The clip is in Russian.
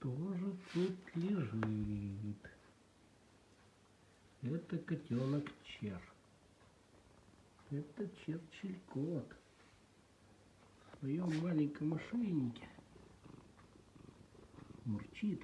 Тоже тут лежит? Это котенок Чер. Это Черчилль-кот. В своем маленьком ошейнике мурчит.